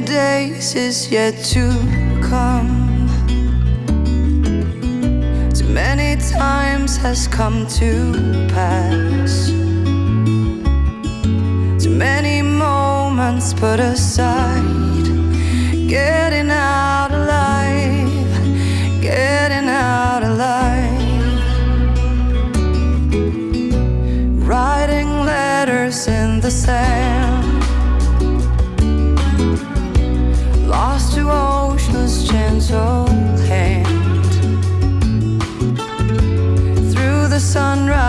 days is yet to come. Too many times has come to pass. Too many moments put aside. Getting out alive, getting out alive. Writing letters in the sand. lost to ocean's gentle hand. Through the sunrise